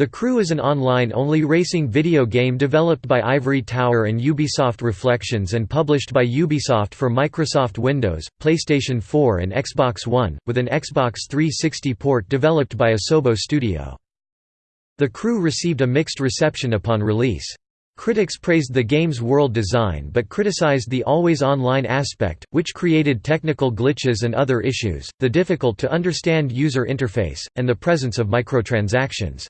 The Crew is an online-only racing video game developed by Ivory Tower and Ubisoft Reflections and published by Ubisoft for Microsoft Windows, PlayStation 4 and Xbox One, with an Xbox 360 port developed by Asobo Studio. The Crew received a mixed reception upon release. Critics praised the game's world design but criticized the always-online aspect, which created technical glitches and other issues, the difficult-to-understand user interface, and the presence of microtransactions.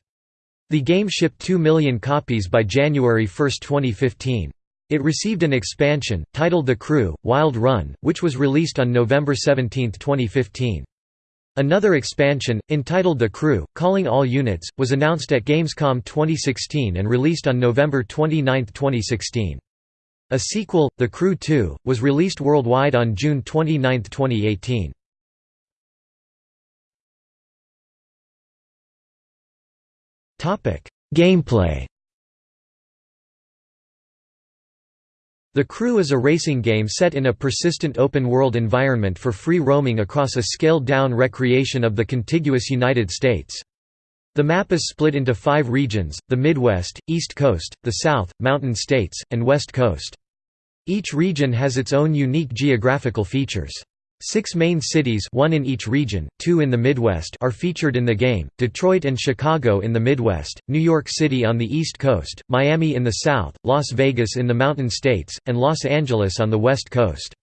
The game shipped 2 million copies by January 1, 2015. It received an expansion, titled The Crew, Wild Run, which was released on November 17, 2015. Another expansion, entitled The Crew, Calling All Units, was announced at Gamescom 2016 and released on November 29, 2016. A sequel, The Crew 2, was released worldwide on June 29, 2018. Gameplay The Crew is a racing game set in a persistent open-world environment for free roaming across a scaled-down recreation of the contiguous United States. The map is split into five regions, the Midwest, East Coast, the South, Mountain States, and West Coast. Each region has its own unique geographical features. Six main cities one in each region, two in the Midwest are featured in the game, Detroit and Chicago in the Midwest, New York City on the East Coast, Miami in the South, Las Vegas in the Mountain States, and Los Angeles on the West Coast.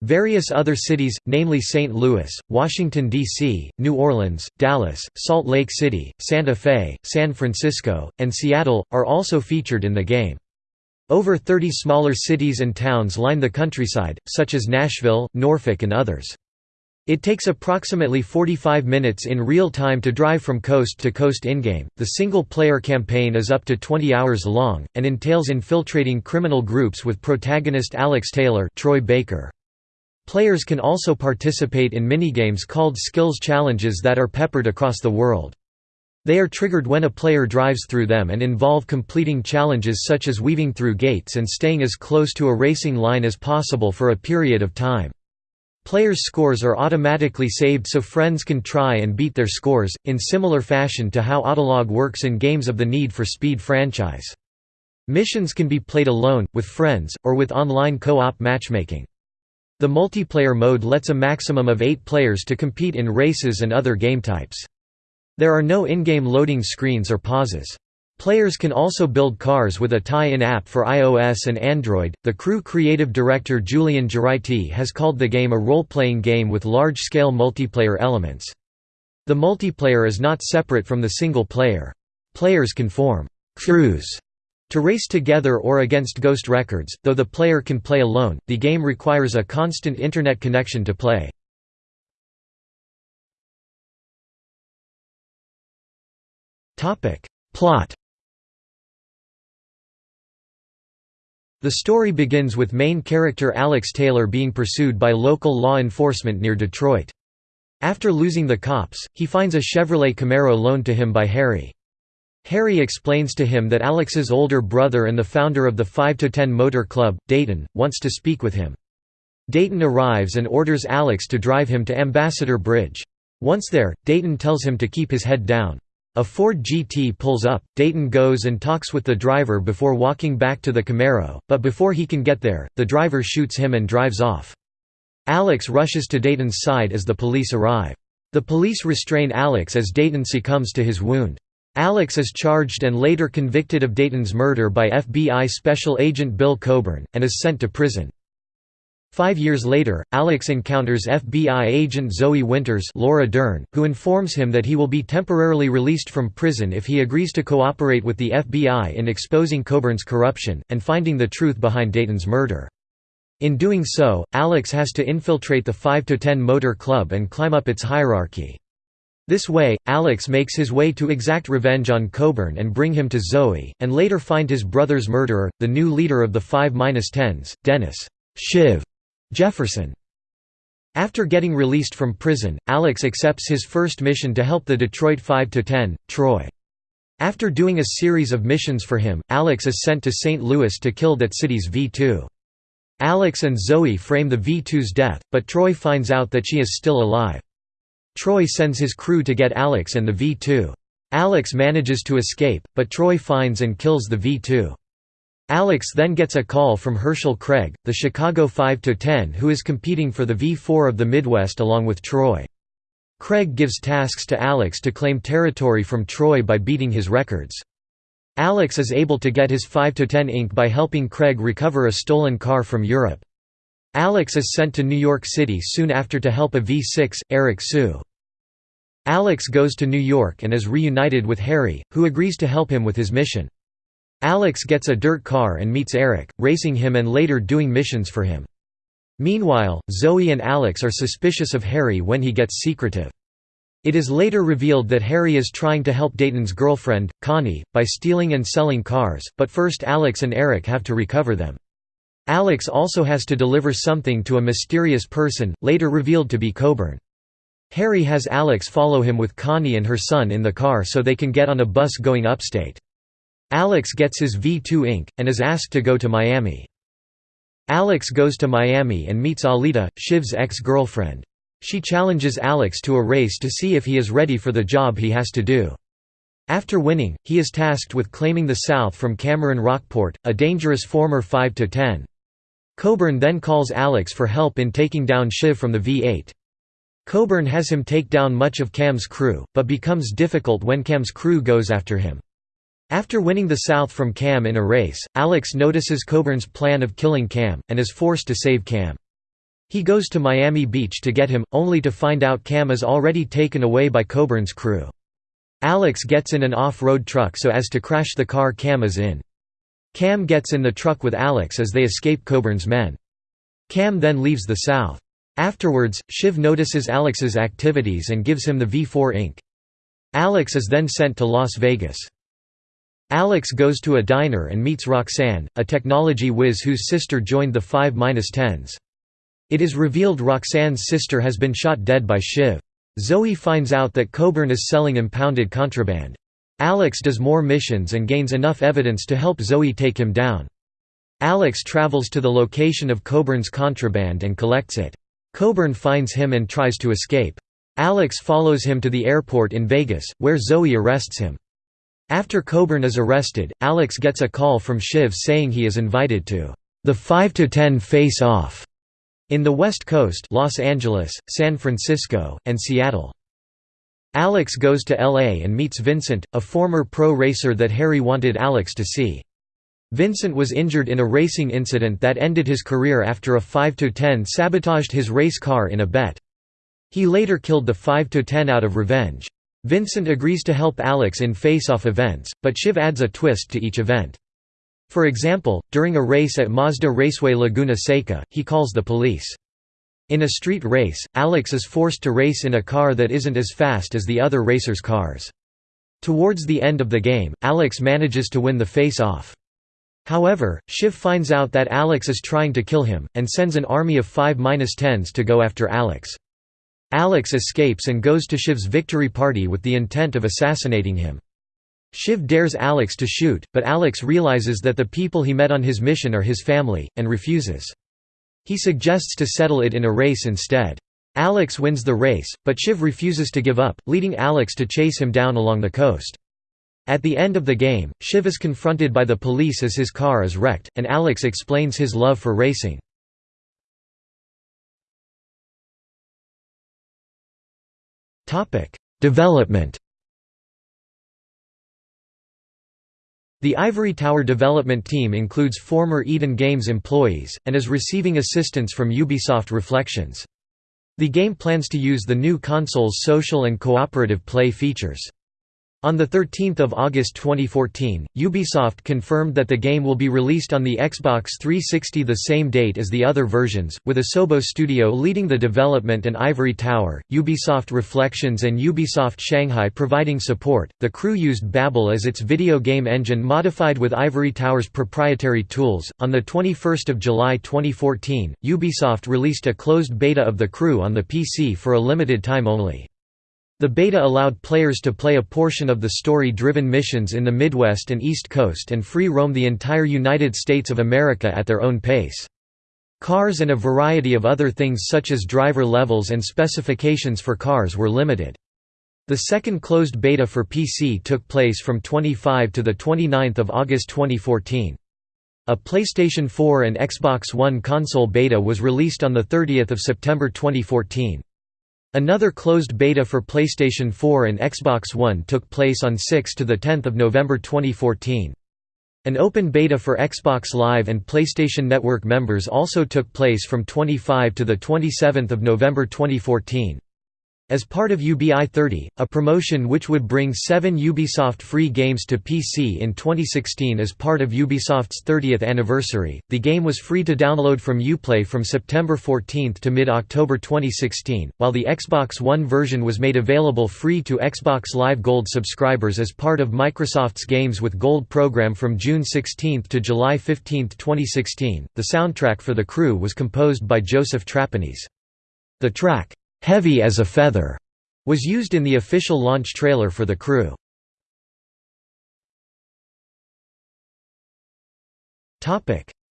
Various other cities, namely St. Louis, Washington, D.C., New Orleans, Dallas, Salt Lake City, Santa Fe, San Francisco, and Seattle, are also featured in the game. Over 30 smaller cities and towns line the countryside, such as Nashville, Norfolk and others. It takes approximately 45 minutes in real time to drive from coast to coast in-game. The single-player campaign is up to 20 hours long, and entails infiltrating criminal groups with protagonist Alex Taylor Troy Baker. Players can also participate in minigames called skills challenges that are peppered across the world. They are triggered when a player drives through them and involve completing challenges such as weaving through gates and staying as close to a racing line as possible for a period of time. Players' scores are automatically saved so friends can try and beat their scores, in similar fashion to how Autolog works in games of the Need for Speed franchise. Missions can be played alone, with friends, or with online co-op matchmaking. The multiplayer mode lets a maximum of eight players to compete in races and other game types. There are no in-game loading screens or pauses. Players can also build cars with a tie-in app for iOS and Android. The crew creative director Julian Gerighty has called the game a role-playing game with large-scale multiplayer elements. The multiplayer is not separate from the single player. Players can form crews to race together or against ghost records, though the player can play alone. The game requires a constant internet connection to play. Plot The story begins with main character Alex Taylor being pursued by local law enforcement near Detroit. After losing the cops, he finds a Chevrolet Camaro loaned to him by Harry. Harry explains to him that Alex's older brother and the founder of the 5 to 10 Motor Club, Dayton, wants to speak with him. Dayton arrives and orders Alex to drive him to Ambassador Bridge. Once there, Dayton tells him to keep his head down. A Ford GT pulls up, Dayton goes and talks with the driver before walking back to the Camaro, but before he can get there, the driver shoots him and drives off. Alex rushes to Dayton's side as the police arrive. The police restrain Alex as Dayton succumbs to his wound. Alex is charged and later convicted of Dayton's murder by FBI Special Agent Bill Coburn, and is sent to prison. Five years later, Alex encounters FBI agent Zoe Winters Laura Dern, who informs him that he will be temporarily released from prison if he agrees to cooperate with the FBI in exposing Coburn's corruption, and finding the truth behind Dayton's murder. In doing so, Alex has to infiltrate the 5–10 Motor Club and climb up its hierarchy. This way, Alex makes his way to exact revenge on Coburn and bring him to Zoe, and later find his brother's murderer, the new leader of the 5–10s, Dennis Shiv Jefferson. After getting released from prison, Alex accepts his first mission to help the Detroit 5–10, Troy. After doing a series of missions for him, Alex is sent to St. Louis to kill that city's V2. Alex and Zoe frame the V2's death, but Troy finds out that she is still alive. Troy sends his crew to get Alex and the V2. Alex manages to escape, but Troy finds and kills the V-2. Alex then gets a call from Herschel Craig, the Chicago 5-10 who is competing for the V4 of the Midwest along with Troy. Craig gives tasks to Alex to claim territory from Troy by beating his records. Alex is able to get his 5-10 ink by helping Craig recover a stolen car from Europe. Alex is sent to New York City soon after to help a V6, Eric Su. Alex goes to New York and is reunited with Harry, who agrees to help him with his mission. Alex gets a dirt car and meets Eric, racing him and later doing missions for him. Meanwhile, Zoe and Alex are suspicious of Harry when he gets secretive. It is later revealed that Harry is trying to help Dayton's girlfriend, Connie, by stealing and selling cars, but first Alex and Eric have to recover them. Alex also has to deliver something to a mysterious person, later revealed to be Coburn. Harry has Alex follow him with Connie and her son in the car so they can get on a bus going upstate. Alex gets his V2 ink, and is asked to go to Miami. Alex goes to Miami and meets Alita, Shiv's ex-girlfriend. She challenges Alex to a race to see if he is ready for the job he has to do. After winning, he is tasked with claiming the South from Cameron Rockport, a dangerous former 5–10. Coburn then calls Alex for help in taking down Shiv from the V8. Coburn has him take down much of Cam's crew, but becomes difficult when Cam's crew goes after him. After winning the South from Cam in a race, Alex notices Coburn's plan of killing Cam, and is forced to save Cam. He goes to Miami Beach to get him, only to find out Cam is already taken away by Coburn's crew. Alex gets in an off-road truck so as to crash the car Cam is in. Cam gets in the truck with Alex as they escape Coburn's men. Cam then leaves the South. Afterwards, Shiv notices Alex's activities and gives him the V4 ink. Alex is then sent to Las Vegas. Alex goes to a diner and meets Roxanne, a technology whiz whose sister joined the 5-10s. It is revealed Roxanne's sister has been shot dead by Shiv. Zoe finds out that Coburn is selling impounded contraband. Alex does more missions and gains enough evidence to help Zoe take him down. Alex travels to the location of Coburn's contraband and collects it. Coburn finds him and tries to escape. Alex follows him to the airport in Vegas, where Zoe arrests him. After Coburn is arrested, Alex gets a call from Shiv saying he is invited to the 5 to 10 face-off in the West Coast Los Angeles, San Francisco, and Seattle. Alex goes to LA and meets Vincent, a former pro racer that Harry wanted Alex to see. Vincent was injured in a racing incident that ended his career after a 5-10 sabotaged his race car in a bet. He later killed the 5-10 out of revenge. Vincent agrees to help Alex in face-off events, but Shiv adds a twist to each event. For example, during a race at Mazda Raceway Laguna Seca, he calls the police. In a street race, Alex is forced to race in a car that isn't as fast as the other racers' cars. Towards the end of the game, Alex manages to win the face-off. However, Shiv finds out that Alex is trying to kill him, and sends an army of 5-10s to go after Alex. Alex escapes and goes to Shiv's victory party with the intent of assassinating him. Shiv dares Alex to shoot, but Alex realizes that the people he met on his mission are his family, and refuses. He suggests to settle it in a race instead. Alex wins the race, but Shiv refuses to give up, leading Alex to chase him down along the coast. At the end of the game, Shiv is confronted by the police as his car is wrecked, and Alex explains his love for racing. Development The Ivory Tower development team includes former Eden Games employees, and is receiving assistance from Ubisoft Reflections. The game plans to use the new console's social and cooperative play features. On 13 August 2014, Ubisoft confirmed that the game will be released on the Xbox 360 the same date as the other versions, with Asobo Studio leading the development and Ivory Tower, Ubisoft Reflections and Ubisoft Shanghai providing support. The crew used Babel as its video game engine modified with Ivory Tower's proprietary tools. On the 21st of July 2014, Ubisoft released a closed beta of the crew on the PC for a limited time only. The beta allowed players to play a portion of the story-driven missions in the Midwest and East Coast and free roam the entire United States of America at their own pace. Cars and a variety of other things such as driver levels and specifications for cars were limited. The second closed beta for PC took place from 25 to 29 August 2014. A PlayStation 4 and Xbox One console beta was released on 30 September 2014. Another closed beta for PlayStation 4 and Xbox One took place on 6 to 10 November 2014. An open beta for Xbox Live and PlayStation Network members also took place from 25 to 27 November 2014. As part of UBI30, a promotion which would bring seven Ubisoft free games to PC in 2016 as part of Ubisoft's 30th anniversary, the game was free to download from Uplay from September 14 to mid-October 2016, while the Xbox One version was made available free to Xbox Live Gold subscribers as part of Microsoft's Games with Gold program from June 16 to July 15, 2016. The soundtrack for The Crew was composed by Joseph Trapanese. The track, "'Heavy as a Feather' was used in the official launch trailer for The Crew.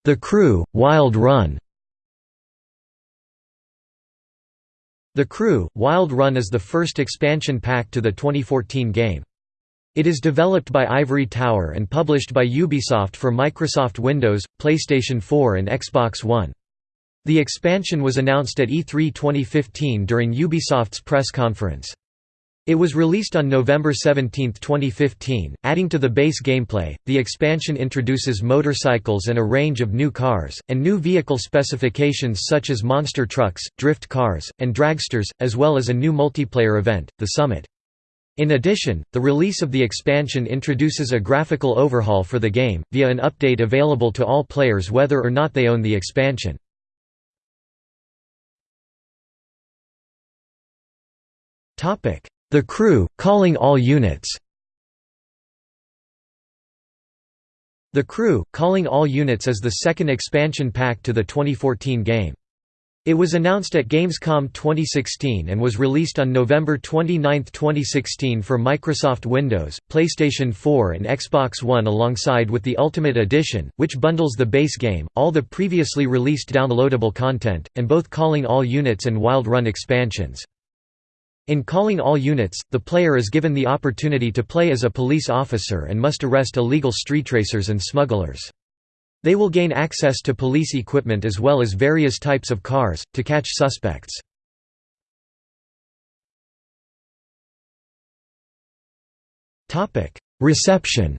The Crew – Wild Run The Crew – Wild Run is the first expansion pack to the 2014 game. It is developed by Ivory Tower and published by Ubisoft for Microsoft Windows, PlayStation 4 and Xbox One. The expansion was announced at E3 2015 during Ubisoft's press conference. It was released on November 17, 2015. Adding to the base gameplay, the expansion introduces motorcycles and a range of new cars, and new vehicle specifications such as monster trucks, drift cars, and dragsters, as well as a new multiplayer event, The Summit. In addition, the release of the expansion introduces a graphical overhaul for the game, via an update available to all players whether or not they own the expansion. The crew, calling all units The Crew, Calling All Units is the second expansion pack to the 2014 game. It was announced at Gamescom 2016 and was released on November 29, 2016 for Microsoft Windows, PlayStation 4 and Xbox One alongside with the Ultimate Edition, which bundles the base game, all the previously released downloadable content, and both Calling All Units and Wild Run expansions. In calling all units, the player is given the opportunity to play as a police officer and must arrest illegal street racers and smugglers. They will gain access to police equipment as well as various types of cars, to catch suspects. Reception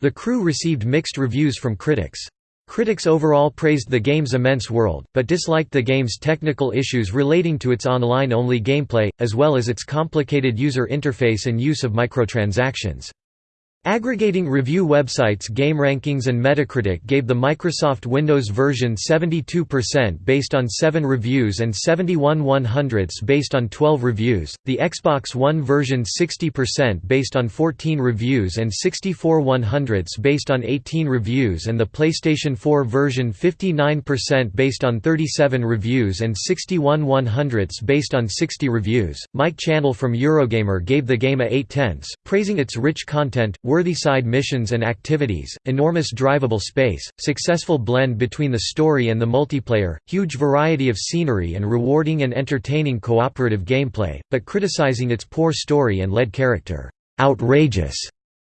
The crew received mixed reviews from critics. Critics overall praised the game's immense world, but disliked the game's technical issues relating to its online-only gameplay, as well as its complicated user interface and use of microtransactions. Aggregating review websites GameRankings and Metacritic gave the Microsoft Windows version 72% based on 7 reviews and 71 100ths based on 12 reviews, the Xbox One version 60% based on 14 reviews and 64 100ths based on 18 reviews and the PlayStation 4 version 59% based on 37 reviews and 61 100ths based on 60 reviews. Mike Channell from Eurogamer gave the game a 8 tenths, praising its rich content, worthy side missions and activities, enormous drivable space, successful blend between the story and the multiplayer, huge variety of scenery and rewarding and entertaining cooperative gameplay, but criticizing its poor story and lead character, outrageous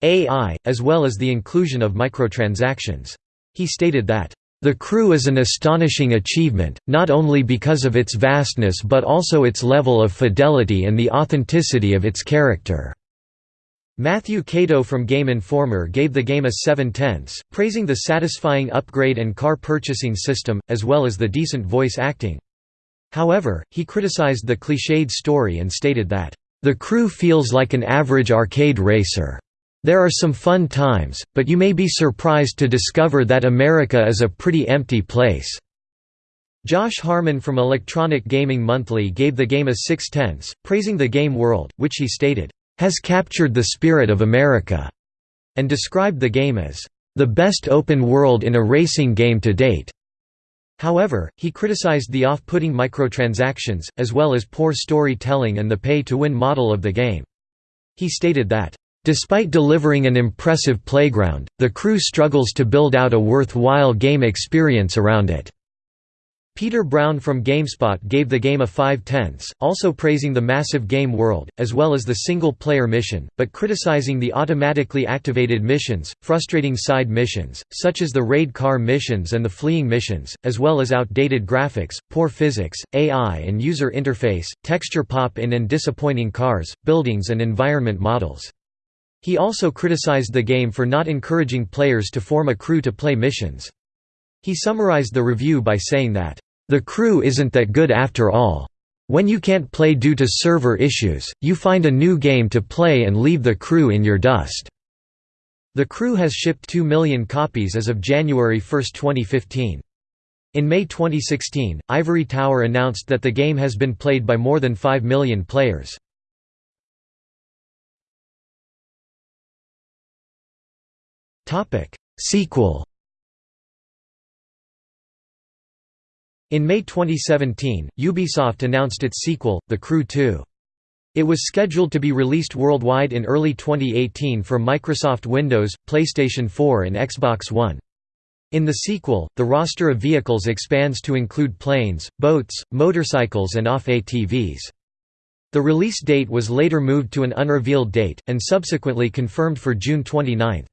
AI, as well as the inclusion of microtransactions. He stated that, the crew is an astonishing achievement, not only because of its vastness but also its level of fidelity and the authenticity of its character. Matthew Kato from Game Informer gave the game a 7 tenths, praising the satisfying upgrade and car purchasing system, as well as the decent voice acting. However, he criticized the cliched story and stated that, "...the crew feels like an average arcade racer. There are some fun times, but you may be surprised to discover that America is a pretty empty place." Josh Harmon from Electronic Gaming Monthly gave the game a 6 tenths, praising the game world, which he stated, has captured the spirit of America, and described the game as the best open world in a racing game to date. However, he criticized the off-putting microtransactions, as well as poor storytelling and the pay-to-win model of the game. He stated that, "...despite delivering an impressive playground, the crew struggles to build out a worthwhile game experience around it." Peter Brown from GameSpot gave the game a 5 tenths, also praising the massive game world, as well as the single-player mission, but criticizing the automatically activated missions, frustrating side missions, such as the raid car missions and the fleeing missions, as well as outdated graphics, poor physics, AI and user interface, texture pop-in and disappointing cars, buildings and environment models. He also criticized the game for not encouraging players to form a crew to play missions. He summarized the review by saying that, the crew isn't that good after all. When you can't play due to server issues, you find a new game to play and leave the crew in your dust." The crew has shipped 2 million copies as of January 1, 2015. In May 2016, Ivory Tower announced that the game has been played by more than 5 million players. Sequel In May 2017, Ubisoft announced its sequel, The Crew 2. It was scheduled to be released worldwide in early 2018 for Microsoft Windows, PlayStation 4 and Xbox One. In the sequel, the roster of vehicles expands to include planes, boats, motorcycles and off-ATVs. The release date was later moved to an unrevealed date, and subsequently confirmed for June 29.